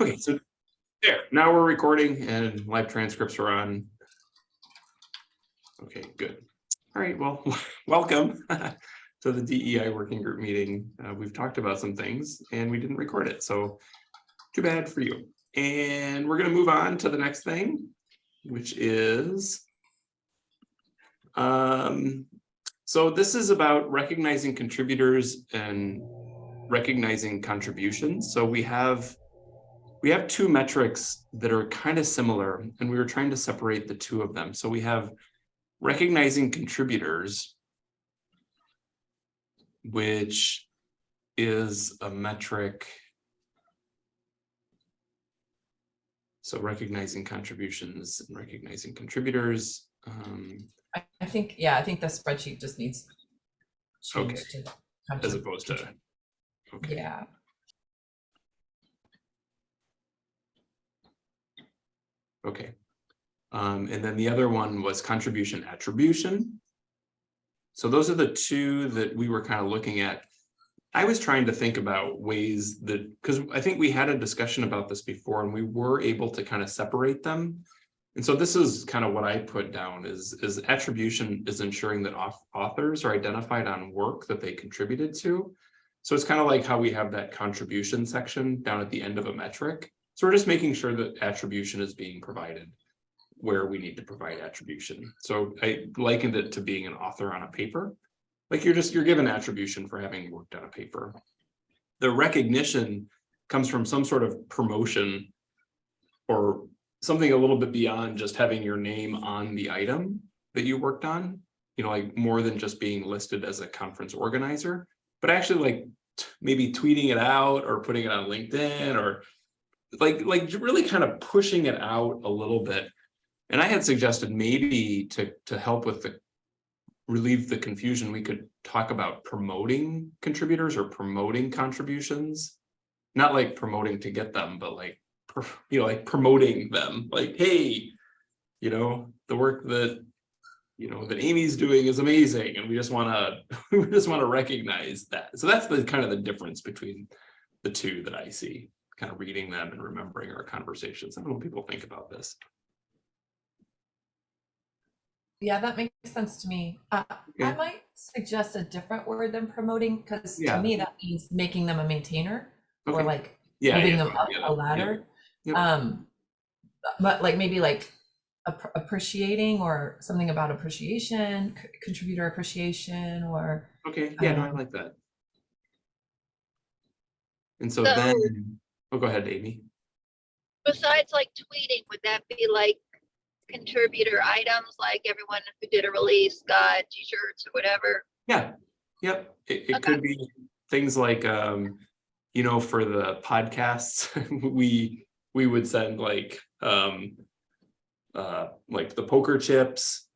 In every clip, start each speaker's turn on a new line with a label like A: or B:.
A: Okay, so there, now we're recording and live transcripts are on. Okay, good. All right, well, welcome to the DEI working group meeting. Uh, we've talked about some things and we didn't record it, so too bad for you. And we're gonna move on to the next thing, which is um, so this is about recognizing contributors and recognizing contributions. So we have we have two metrics that are kind of similar and we were trying to separate the two of them. So we have recognizing contributors, which is a metric. So recognizing contributions and recognizing contributors. Um,
B: I, think, yeah, I think the spreadsheet just needs
A: Okay.
B: to.
A: as opposed to, okay.
B: Yeah,
A: Okay. Um, and then the other one was contribution attribution. So those are the two that we were kind of looking at. I was trying to think about ways that, because I think we had a discussion about this before and we were able to kind of separate them. And so this is kind of what I put down is, is attribution is ensuring that authors are identified on work that they contributed to. So it's kind of like how we have that contribution section down at the end of a metric. So we're just making sure that attribution is being provided where we need to provide attribution. So I likened it to being an author on a paper. Like you're just, you're given attribution for having worked on a paper. The recognition comes from some sort of promotion or something a little bit beyond just having your name on the item that you worked on. You know, like more than just being listed as a conference organizer, but actually like maybe tweeting it out or putting it on LinkedIn or like like really kind of pushing it out a little bit. And i had suggested maybe to to help with the relieve the confusion we could talk about promoting contributors or promoting contributions. Not like promoting to get them but like you know like promoting them like hey you know the work that you know that amy's doing is amazing and we just want to we just want to recognize that. So that's the kind of the difference between the two that i see kind of reading them and remembering our conversations. I don't know what people think about this.
B: yeah, that makes sense to me. Uh, I might suggest a different word than promoting, because
A: Yeah.
B: to me, that means making them a maintainer or like
A: Yeah,
B: moving
A: yeah,
B: them up
A: yeah,
B: a
A: yeah,
B: ladder. Um, but like maybe like app- appreciating or something about appreciation, contributor appreciation, or
A: Okay, yeah, no, I
B: Um,
A: like that. And so
C: So-
A: then, oh, go ahead, Amy.
C: besides like tweeting, would that be like contributor items, like everyone who did a release got t-shirts or whatever?
A: Yeah, yep, it, it
C: Okay.
A: could be things like, um, you know, for the podcasts, we, we would send like, um, uh, like the poker chips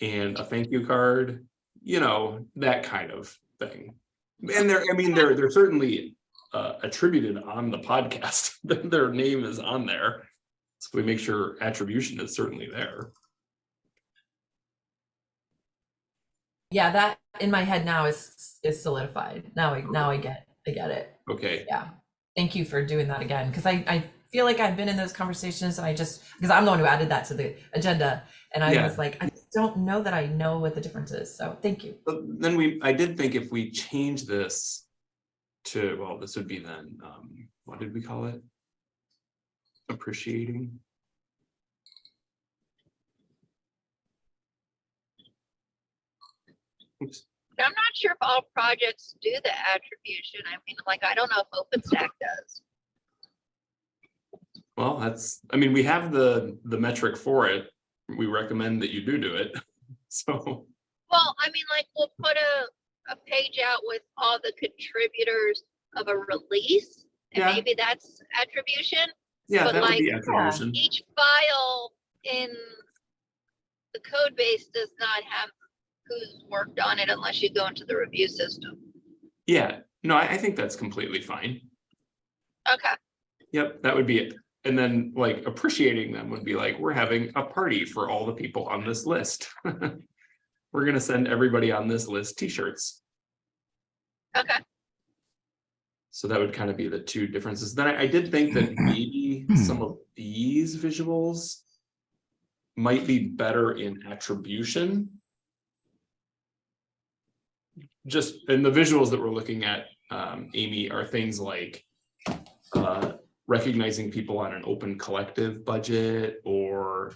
A: and a thank you card, you know, that kind of thing. And they're, I mean, they're, they're certainly uh, attributed on the podcast, their name is on there. So we make sure attribution is certainly there.
B: yeah, that in my head now is is solidified. Now I now I get I get it.
A: Okay,
B: Yeah. Thank you for doing that again. Cause I, I feel like I've been in those conversations and I just, because I'm the one who added that to the agenda. And I
A: Yeah.
B: was like, I don't know that I know what the difference is. So thank you.
A: But then we, I did think if we change this to, well, this would be then, um, what did we call it? Appreciating. Oops,
C: I'm not sure if all projects do the attribution. I mean, like, I don't know if OpenStack does.
A: well, that's, I mean, we have the, the metric for it. We recommend that you do do it. So,
C: Well, I mean, like, we'll put a, a page out with all the contributors of a release. And
A: Yeah.
C: maybe that's attribution.
A: yeah,
C: But
A: that would be
C: like-
A: attribution.
C: Each file in the code base does not have who's worked on it unless you go into the review system.
A: Yeah, no, I, I think that's completely fine.
C: Okay,
A: Yep, that would be it. And then like appreciating them would be like, we're having a party for all the people on this list. We're gonna send everybody on this list t-shirts.
C: okay.
A: So that would kind of be the two differences. Then I, I did think that maybe some of these visuals might be better in attribution. Just, in the visuals that we're looking at, um, Amy, are things like uh, recognizing people on an open collective budget or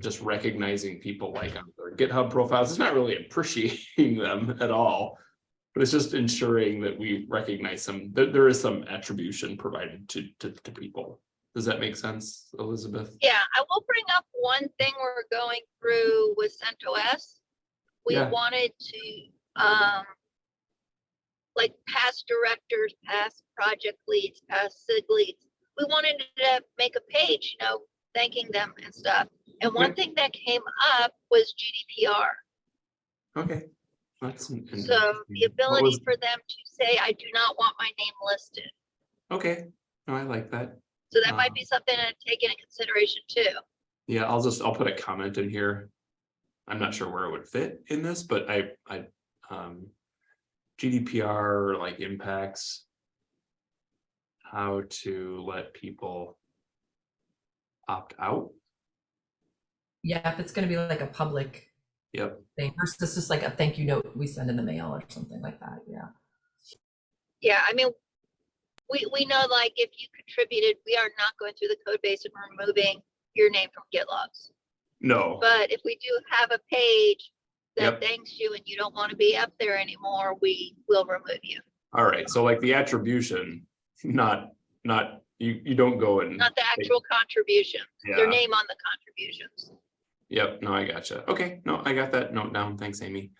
A: just recognizing people like on their GitHub profiles. It's not really appreciating them at all. But it's just ensuring that we recognize some, that there is some attribution provided to, to, to people. Does that make sense, Elizabeth?
C: Yeah, I will bring up one thing we're going through with CentOS. We
A: Yeah.
C: wanted to, um, like past directors, past project leads, past SIG leads. We wanted to make a page, you know, thanking them and stuff. And one thing that came up was GDPR.
A: Okay. That's.
C: So the ability
A: was-
C: for them to say, I do not want my name listed.
A: Okay, no, I like that.
C: So that might
A: Um,
C: be something to take into consideration too.
A: Yeah, I'll just, I'll put a comment in here. I'm not sure where it would fit in this, but I, I, um. GDPR like impacts. How to let people. Opt out,
B: Yeah, if it's gonna be like a public
A: yep,
B: thing versus just like a thank you note we send in the mail or something like that, yeah.
C: Yeah, I mean, we, we know like if you contributed, we are not going through the code base and removing your name from GitLogs.
A: no,
C: But if we do have a page
A: Yep.
C: that thanks you and you don't want to be up there anymore, we will remove you.
A: all right, so like the attribution, not, not, you, you don't go and.
C: Not the actual contribution, your
A: Yeah.
C: name on the contributions.
A: Yep, no, I gotcha. Okay, no, I got that note down. Thanks, Amy.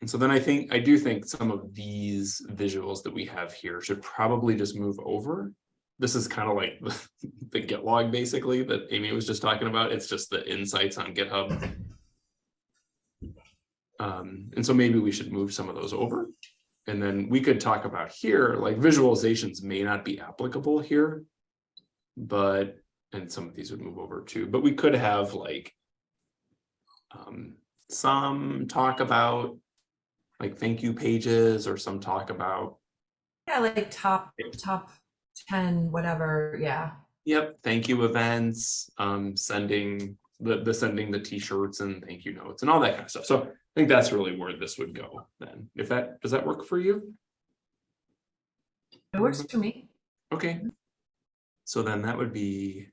A: And so then I think, I do think some of these visuals that we have here should probably just move over. This is kind of like the- the git log basically that Amy was just talking about. It's just the insights on GitHub. Um, and so maybe we should move some of those over. And then we could talk about here, like visualizations may not be applicable here. But and some of these would move over too, but we could have like. Um, some talk about. Like thank you pages or some talk about,
B: Yeah, like top, top ten, whatever, yeah.
A: yep, thank you events, um, sending. The, the sending the T-shirts and thank you notes and all that kind of stuff. So I think that's really where this would go then. If that, does that work for you?
B: It works for me.
A: Okay. So then that would be,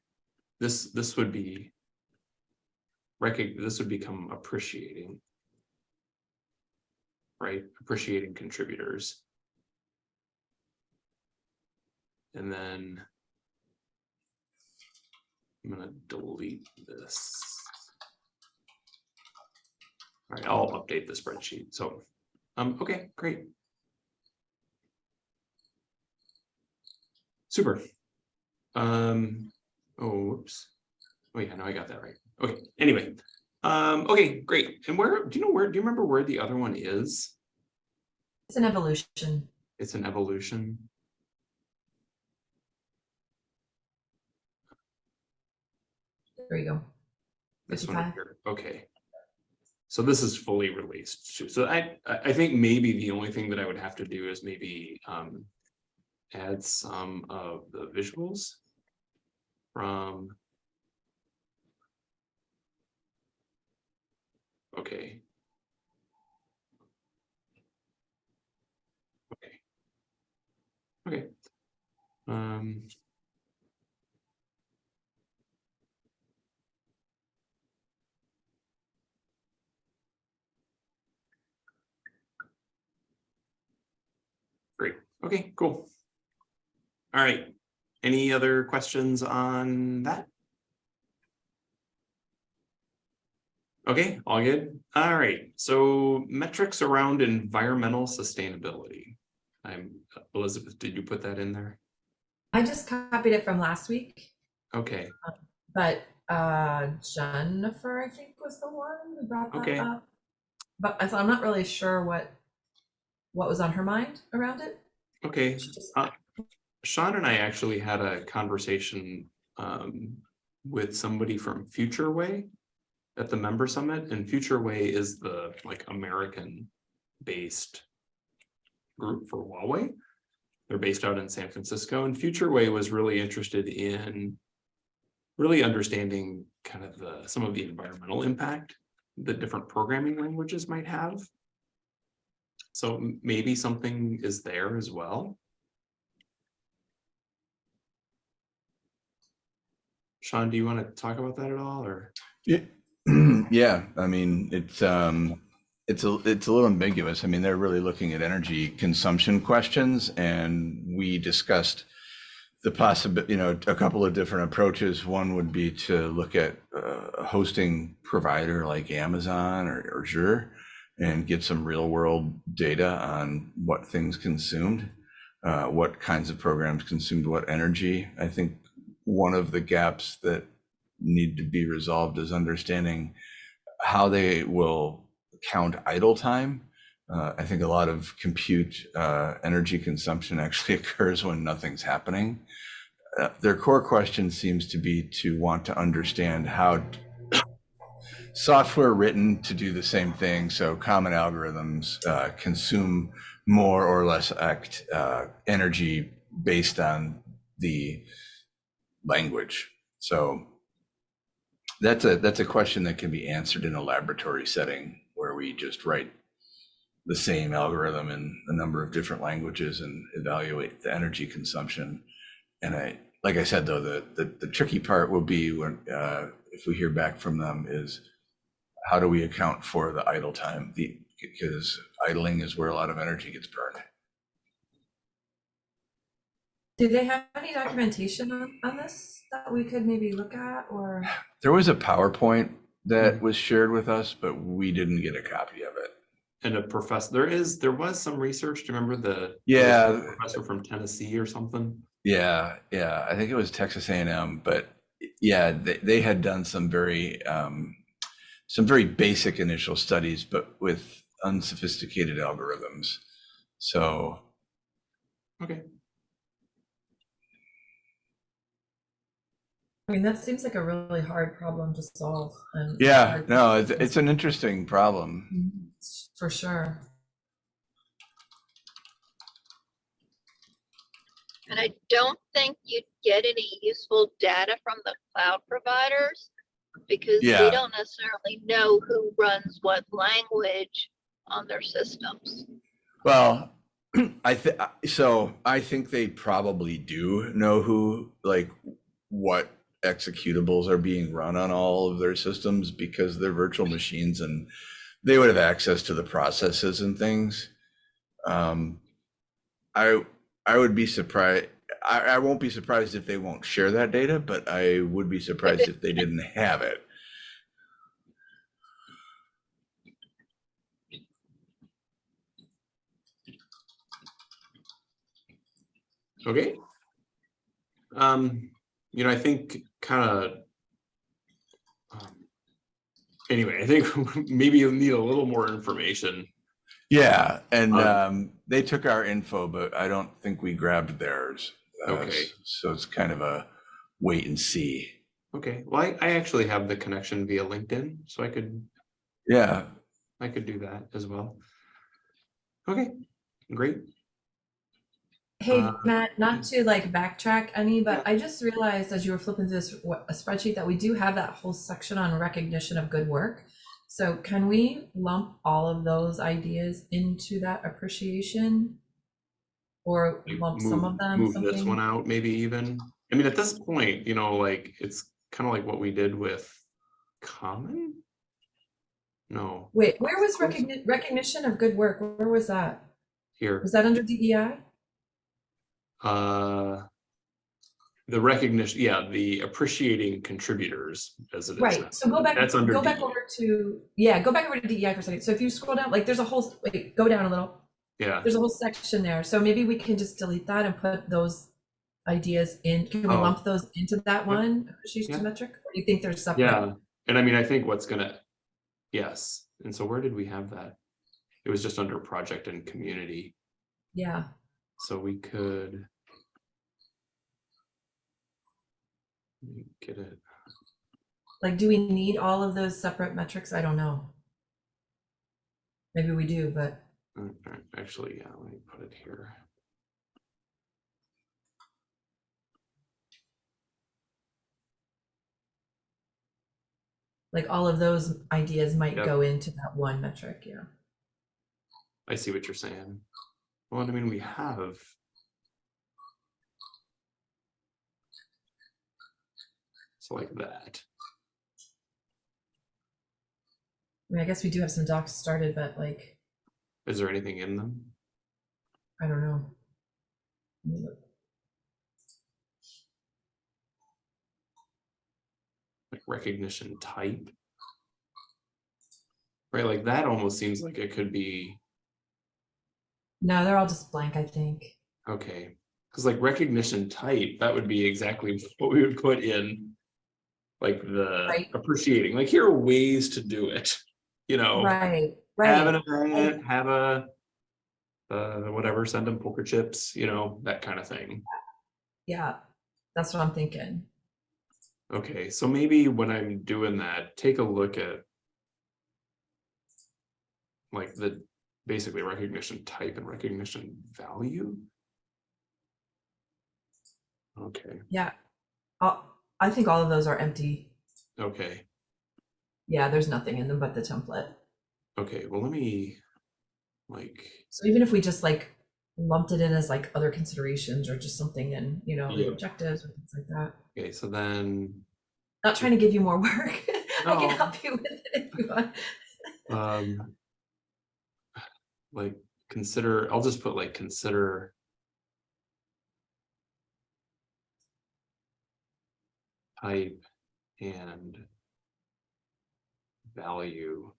A: this, this would be. This would become appreciating. Right, appreciating contributors. And then. I'm gonna delete this. All right, I'll update the spreadsheet, so, um, okay, great. Super. Um, oh, whoops. Oh yeah, no, I got that right. Okay, anyway. Um, okay, great. And where, do you know where, do you remember where the other one is?
B: It's an evolution.
A: It's an evolution.
B: There you go.
A: This one here, okay. So this is fully released. too. So I, I I think maybe the only thing that I would have to do is maybe, um. Add some of the visuals. From. Okay. Okay. Okay. Um. Great, okay, cool. All right, any other questions on that? Okay, all good. All right, so metrics around environmental sustainability. I'm, Elizabeth, did you put that in there?
B: I just copied it from last week,
A: Okay,
B: but uh Jennifer, I think, was the one who brought
A: Okay.
B: that up. But so I'm not really sure what what was on her mind around it.
A: okay.
B: She just-
A: Uh, Sean and I actually had a conversation um with somebody from Futurewei at the member summit, and Futurewei is the like American based group for Huawei. They're based out in San Francisco and Futurewei was really interested in really understanding kind of the, some of the environmental impact that different programming languages might have. So maybe something is there as well. Sean, do you want to talk about that at all or?
D: Yeah, I mean, it's, um, it's a, it's a little ambiguous. I mean, they're really looking at energy consumption questions and we discussed the possibility, you know, a couple of different approaches. One would be to look at uh, a hosting provider like Amazon or, or Azure and get some real world data on what things consumed, uh, what kinds of programs consumed what energy. I think one of the gaps that need to be resolved is understanding how they will count idle time. Uh, I think a lot of compute uh, energy consumption actually occurs when nothing's happening. Uh, their core question seems to be to want to understand how software written to do the same thing, so common algorithms uh, consume more or less act, uh, energy based on the language. So that's a that's a question that can be answered in a laboratory setting where we just write the same algorithm in a number of different languages and evaluate the energy consumption. And I, like I said, though, the the, the tricky part will be when uh, if we hear back from them is how do we account for the idle time? The because idling is where a lot of energy gets burned.
B: Do they have any documentation on, on this that we could maybe look at or?
D: There was a PowerPoint that was shared with us, but we didn't get a copy of it.
A: And a professor, there is, there was some research, do you remember the?
D: Yeah.
A: the Professor from Tennessee or something?
D: Yeah, yeah, I think it was Texas A&M, but yeah, they, they had done some very um, some very basic initial studies, but with unsophisticated algorithms. So
A: Okay,
B: I mean, that seems like a really hard problem to solve and.
D: yeah, no, it's, it's an interesting problem.
B: Mhm, For sure.
C: And I don't think you'd get any useful data from the cloud providers because
D: Yeah.
C: they don't necessarily know who runs what language on their systems.
D: Well, I think so. I think they probably do know who, like, what executables are being run on all of their systems because they're virtual machines and they would have access to the processes and things. Um, I I would be surprised. I, I won't be surprised if they won't share that data, but I would be surprised if they didn't have it.
A: okay. Um, you know, I think kind of. Anyway, I think maybe you'll need a little more information.
D: Yeah, and
A: Um,
D: um, they took our info, but I don't think we grabbed theirs. Uh,
A: Okay.
D: So it's kind of a wait and see.
A: Okay, well, I, I actually have the connection via LinkedIn, so I could,
D: Yeah,
A: I could do that as well. Okay, great.
B: Hey,
A: Uh,
B: Matt, not to like backtrack any, but I just realized as you were flipping through this a spreadsheet that we do have that whole section on recognition of good work. So can we lump all of those ideas into that appreciation? Or lump some of them,
A: Move this one out, maybe even. I mean, at this point, you know, like, it's kind of like what we did with common? No,
B: Wait, where was recogni- recognition of good work? Where was that?
A: here,
B: Was that under DEI?
A: Uh. The recognition, yeah, the appreciating contributors as it is.
B: Right, so go back,
A: That's under
B: go back over to, yeah, go back over to DEI for a second. So if you scroll down, like, there's a whole, wait, go down a little.
A: Yeah,
B: There's a whole section there, so maybe we can just delete that and put those ideas in, can we
A: Oh.
B: lump those into that one appreciation
A: Yeah.
B: metric? Or do you think there's something?
A: yeah, and I mean, I think what's gonna, yes, and so where did we have that? It was just under project and community,
B: Yeah,
A: so we could. get it.
B: Like, do we need all of those separate metrics? I don't know. Maybe we do, but.
A: Mm, mm, actually, yeah, let me put it here.
B: Like all of those ideas might
A: yep.
B: go into that one metric, yeah.
A: I see what you're saying. Well, I mean, we have So like that.
B: I mean, I guess we do have some docs started, but like,
A: Is there anything in them?
B: I don't know. Let me look.
A: Like recognition type? Right, like that almost seems like it could be,
B: No, they're all just blank, I think.
A: okay. Cause like recognition type, that would be exactly what we would put in. Like the
B: Right.
A: appreciating, like here are ways to do it, you know?
B: Right, right
A: have an event, have a uh, whatever, send them poker chips, you know, that kind of thing.
B: Yeah, that's what I'm thinking.
A: Okay, so maybe when I'm doing that, take a look at like the basically recognition type and recognition value. Okay,
B: Yeah. I'll- I think all of those are empty.
A: okay,
B: Yeah, there's nothing in them but the template.
A: okay, well, let me like,
B: So even if we just like lumped it in as like other considerations or just something in, you know, the
A: Yeah.
B: objectives or things like that.
A: okay, so then
B: Not trying to give you more work. I
A: No.
B: can help you with it if you want.
A: um like consider i'll just put like consider type and value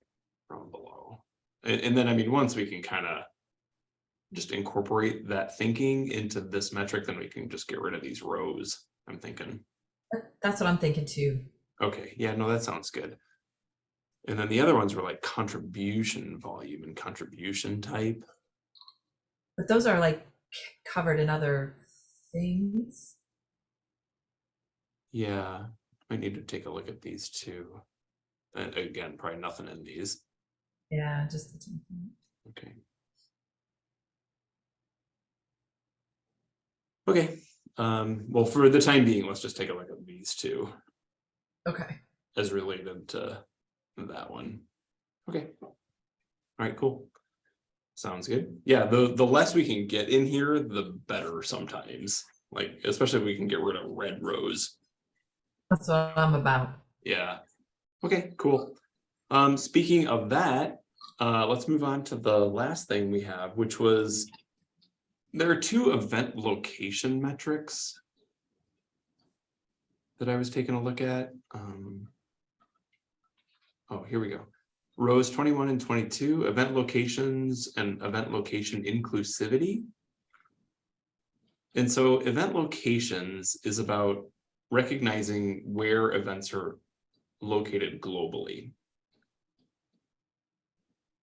A: from below and, and then i mean once we can kind of just incorporate that thinking into this metric then we can just get rid of these rows i'm thinking
B: That's what I'm thinking too.
A: Okay, yeah, no, that sounds good. And then the other ones were like contribution volume and contribution type.
B: But those are like covered in other things.
A: Yeah, I need to take a look at these two. And again, probably nothing in these.
B: Yeah, just the template.
A: Okay. Okay, um, well, for the time being, let's just take a look at these two
B: Okay.
A: as related to that one. Okay. All right, cool. Sounds good. Yeah, the, the less we can get in here, the better sometimes. Like, especially if we can get rid of red rows.
B: That's what I'm about.
A: Yeah. Okay, cool. Um, speaking of that, uh, let's move on to the last thing we have, which was there are two event location metrics that I was taking a look at. Um, oh, here we go. Rows 21 and 22, event locations and event location inclusivity. And so event locations is about recognizing where events are located globally.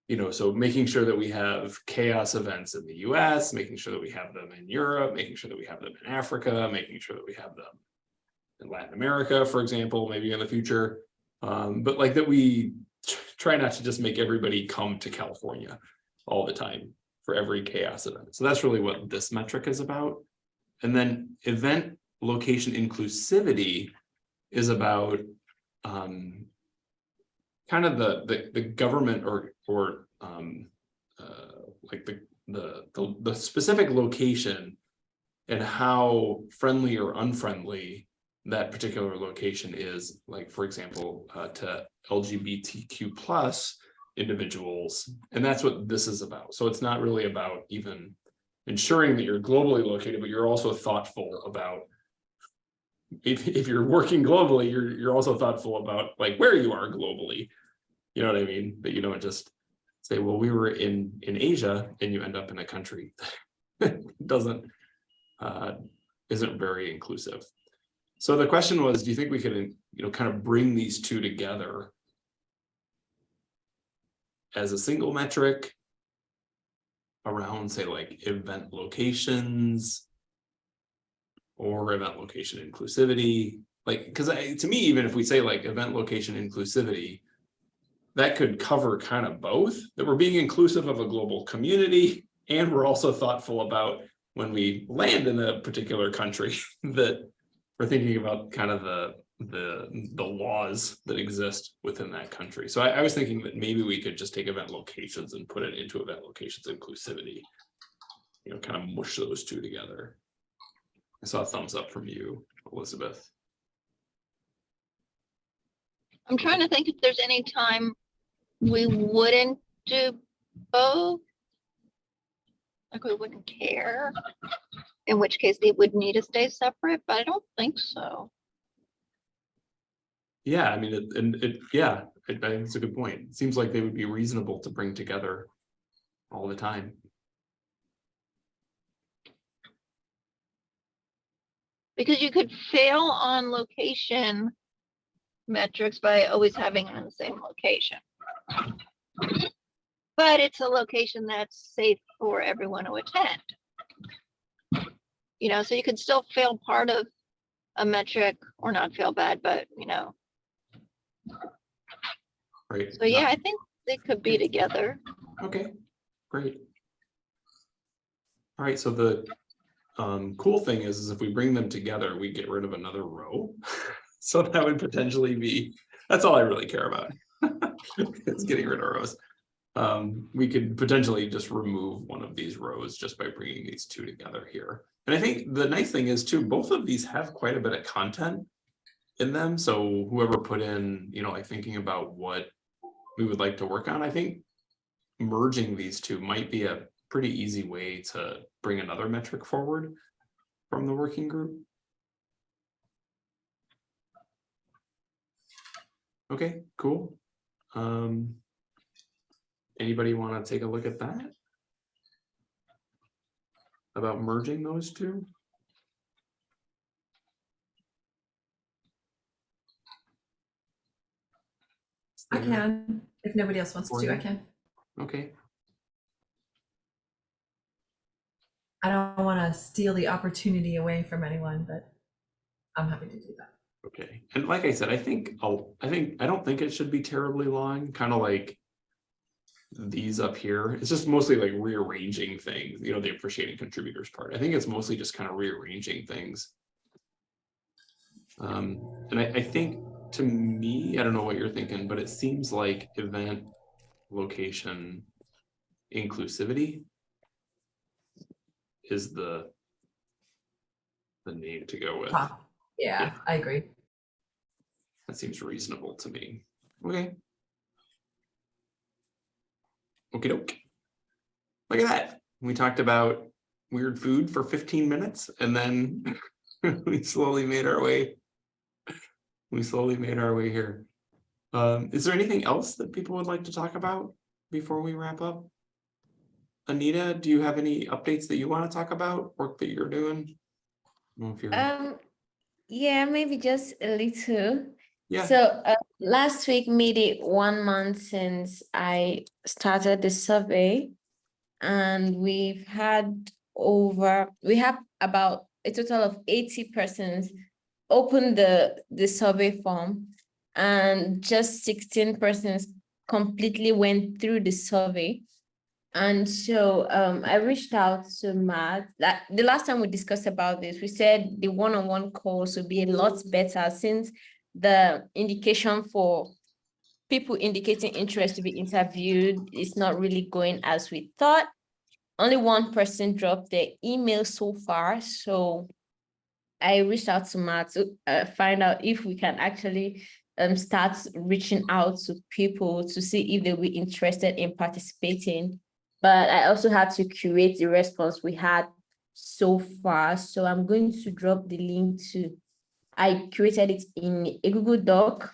A: You know, so making sure that we have CHAOSS events in the US, making sure that we have them in Europe, making sure that we have them in Africa, making sure that we have them in Latin America, for example, maybe in the future. Um, but like that we try not to just make everybody come to California all the time for every CHAOSS event. So that's really what this metric is about. And then event location inclusivity is about um, kind of the, the, the government or, or um, uh, like the, the, the, the specific location and how friendly or unfriendly that particular location is, like, for example, uh, to LGBTQ plus individuals. And that's what this is about. So it's not really about even ensuring that you're globally located, but you're also thoughtful about if, if you're working globally, you're, you're also thoughtful about like where you are globally. You know what I mean? But you don't just say, well, we were in, in Asia and you end up in a country that doesn't, uh, isn't very inclusive. So the question was, do you think we could, you know, kind of bring these two together as a single metric around, say, like event locations or event location inclusivity? Like, because to me, even if we say like event location inclusivity, that could cover kind of both, that we're being inclusive of a global community and we're also thoughtful about when we land in a particular country that we're thinking about kind of the the, the laws that exist within that country. So I, I was thinking that maybe we could just take event locations and put it into event locations inclusivity. You know, kind of mush those two together. I saw a thumbs up from you, Elizabeth.
C: I'm trying to think if there's any time we wouldn't do both. Like we wouldn't care, in which case they would need to stay separate, but I don't think so.
A: Yeah, I mean, it, and it, yeah, I I think it's a good point. It seems like they would be reasonable to bring together all the time.
C: Because you could fail on location metrics by always having them in the same location. But it's a location that's safe for everyone to attend. You know, so you could still fail part of a metric or not fail bad, but you know,
A: Right.
C: so yeah, I think they could be together.
A: Okay, great. All right, so the um cool thing is, is if we bring them together, we get rid of another row. So that would potentially be, that's all I really care about. It's getting rid of rows. Um, we could potentially just remove one of these rows just by bringing these two together here. And I think the nice thing is too, both of these have quite a bit of content in them. So whoever put in, you know, like thinking about what we would like to work on, I think merging these two might be a pretty easy way to bring another metric forward from the working group. Okay, cool. Um, anybody want to take a look at that? About merging those two?
B: I can, if nobody else wants to, I can.
A: Okay,
B: I don't want to steal the opportunity away from anyone, but I'm happy to do that.
A: okay. And like I said, I think, I'll, I think, I don't think it should be terribly long, kind of like these up here. It's just mostly like rearranging things, you know, the appreciating contributors part. I think it's mostly just kind of rearranging things. Um, and I, I think to me, I don't know what you're thinking, but it seems like event location inclusivity is the the name to go with.
B: Ah, Yeah, I agree.
A: That seems reasonable to me. Okay. Okey doke. Look at that. We talked about weird food for fifteen minutes and then we slowly made our way. We slowly made our way here. Um, is there anything else that people would like to talk about before we wrap up? Anita, do you have any updates that you want to talk about, work that you're doing? I don't know if you're-
E: Um, yeah, maybe just a little.
A: Yeah.
E: So uh, last week made it one month since I started the survey. And we've had over, we have about a total of eighty persons open the, the survey form. And just sixteen persons completely went through the survey. And so um, I reached out to Matt, that the last time we discussed about this, we said the one-on-one calls would be a lot better since the indication for people indicating interest to be interviewed is not really going as we thought. Only one person dropped their email so far, so I reached out to Matt to uh, find out if we can actually um, start reaching out to people to see if they'll be interested in participating. But I also had to curate the response we had so far. So I'm going to drop the link to, I created it in a Google Doc.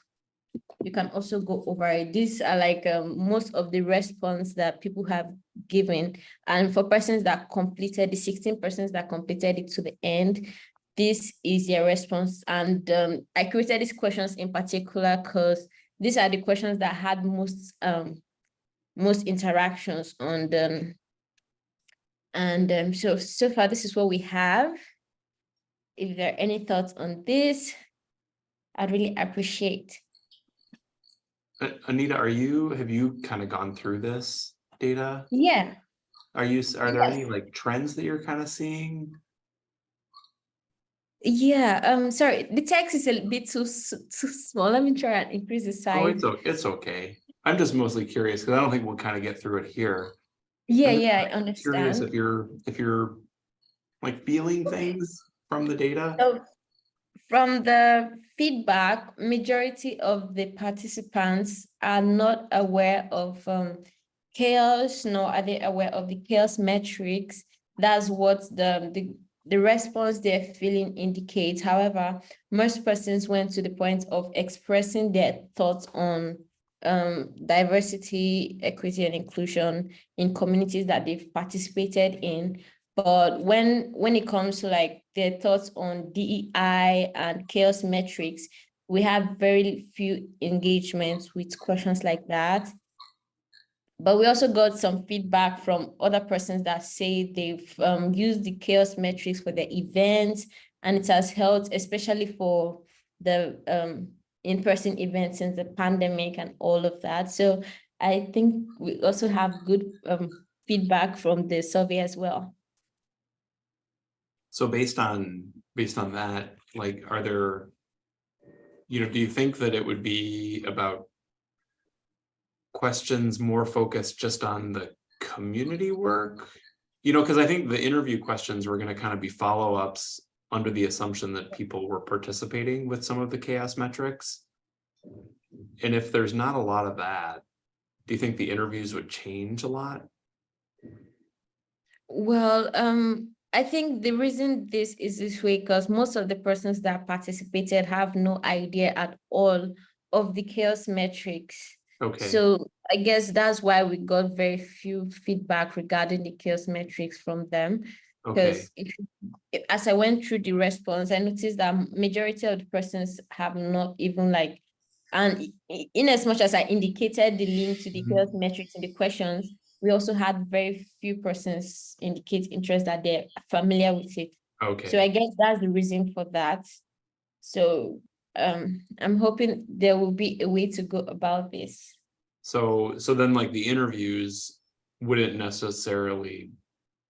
E: You can also go over it. These are like um, most of the response that people have given. And for persons that completed, the 16 persons that completed it to the end, this is your response. And um, I created these questions in particular because these are the questions that had most um, most interactions on them. And um, so, so far, this is what we have. If there are any thoughts on this, I'd really appreciate.
A: Anita, are you, have you kind of gone through this data?
E: Yeah,
A: Are you, are there
E: Yes.
A: any like trends that you're kind of seeing?
E: Yeah, um, sorry, the text is a bit too, too small. Let me try and increase the size.
A: Oh, it's, it's okay. I'm just mostly curious because I don't think we'll kind of get through it here.
E: Yeah,
A: I'm
E: yeah, I understand.
A: Curious if you're, if you're like feeling things from the data.
E: So from the feedback, majority of the participants are not aware of um CHAOSS, nor are they aware of the CHAOSS metrics. That's what the the the response they're feeling indicates. However, most persons went to the point of expressing their thoughts on um diversity, equity, and inclusion in communities that they've participated in. But when when it comes to like their thoughts on DEI and CHAOSS metrics, we have very few engagements with questions like that. But we also got some feedback from other persons that say they've um, used the CHAOSS metrics for their events and it has helped, especially for the um, in-person events since the pandemic and all of that. So I think we also have good um, feedback from the survey as well.
A: So based on, based on that, like, are there? You know, do you think that it would be about? Questions more focused just on the community work? You know, because I think the interview questions were gonna kind of be follow-ups under the assumption that people were participating with some of the CHAOSS metrics. And if there's not a lot of that, do you think the interviews would change a lot?
E: Well, um, I think the reason this is this way, because most of the persons that participated have no idea at all of the CHAOSS metrics.
A: Okay,
E: So I guess that's why we got very few feedback regarding the CHAOSS metrics from them.
A: Okay,
E: Because if- as I went through the response, I noticed that majority of the persons have not even like, and in as much as I indicated the link to the
A: Mhm.
E: metrics in the questions, we also had very few persons indicate interest that they're familiar with it.
A: Okay.
E: So I guess that's the reason for that. So um, I'm hoping there will be a way to go about this.
A: so, so then like the interviews wouldn't necessarily.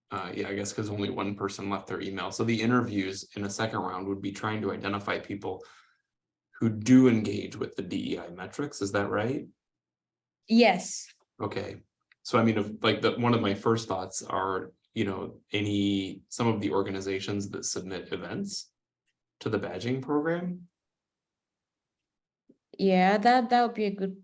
A: Uh, yeah, I guess because only one person left their email, so the interviews in a second round would be trying to identify people. Who do engage with the DEI metrics, is that right?
E: Yes.
A: Okay, so I mean, if like the, one of my first thoughts are, you know, any, some of the organizations that submit events. To the badging program,
E: Yeah, that that would be a good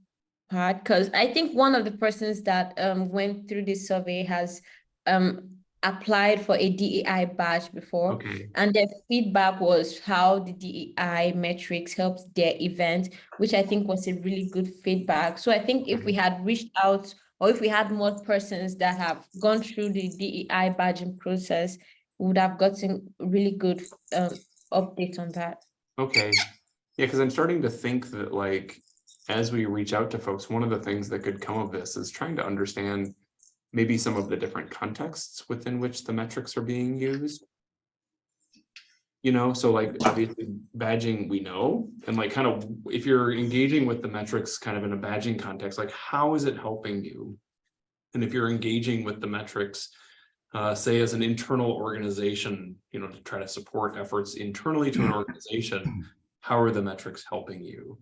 E: part because I think one of the persons that um went through this survey has um applied for a DEI badge before.
A: okay,
E: And their feedback was how the DEI metrics helped their event, which I think was a really good feedback. So I think if we had reached out or if we had more persons that have gone through the DEI badging process, we would have gotten really good um update on that.
A: okay. Yeah, because I'm starting to think that like, as we reach out to folks, one of the things that could come of this is trying to understand. Maybe some of the different contexts within which the metrics are being used. You know, so like obviously badging, we know, and like kind of, if you're engaging with the metrics kind of in a badging context, like how is it helping you? And if you're engaging with the metrics, uh, say as an internal organization, you know, to try to support efforts internally to an organization, how are the metrics helping you?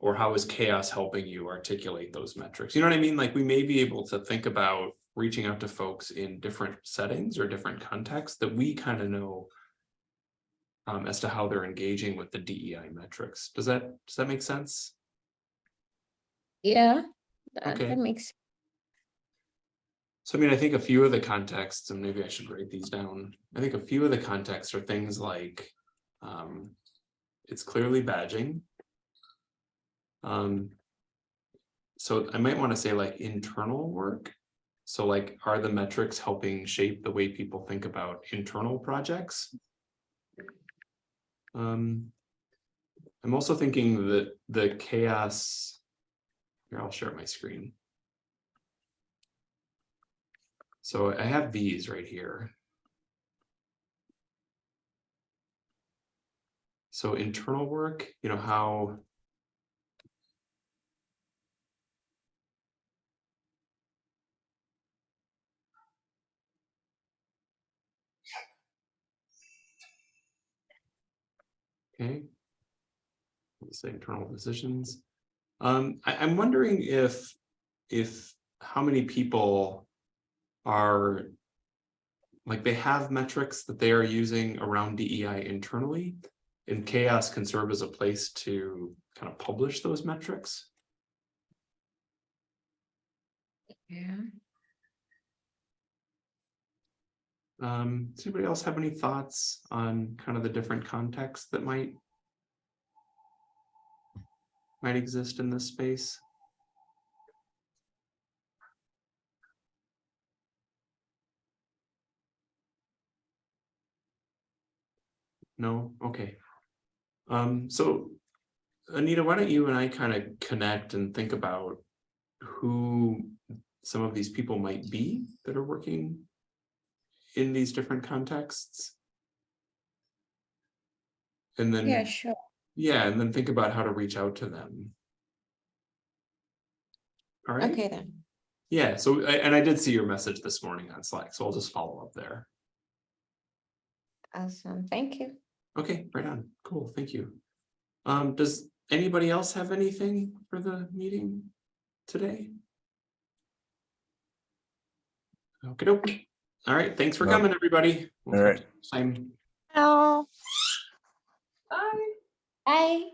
A: Or how is CHAOSS helping you articulate those metrics? You know what I mean? Like we may be able to think about reaching out to folks in different settings or different contexts that we kind of know um, as to how they're engaging with the DEI metrics. Does that, does that make sense?
E: Yeah, that,
A: Okay.
E: that makes
A: So I mean, I think a few of the contexts, and maybe I should write these down. I think a few of the contexts are things like, um, it's clearly badging. Um, so I might want to say like internal work. So like, are the metrics helping shape the way people think about internal projects? Um, I'm also thinking that the CHAOSS. Here, I'll share my screen. So I have these right here. So internal work, you know, how. Okay. Let's say internal decisions. Um, I, I'm wondering if, if, how many people are like they have metrics that they are using around DEI internally and CHAOSS can serve as a place to kind of publish those metrics.
E: Yeah.
A: Um, does anybody else have any thoughts on kind of the different contexts that might might exist in this space? No, okay. Um, so Anita, why don't you and I kind of connect and think about who some of these people might be that are working in these different contexts? And then,
E: Yeah, sure.
A: yeah, and then think about how to reach out to them. All right.
E: Okay then.
A: Yeah, so, I- and I did see your message this morning on Slack, so I'll just follow up there.
E: Awesome. Thank you.
A: Okay, right on. Cool, thank you. Um, does anybody else have anything for the meeting today? Okay. All right, thanks for
D: No.
A: coming, everybody.
D: All right.
A: Same.
C: No.
B: Bye.
E: Bye.